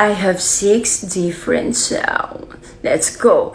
I have six different sounds. Let's go.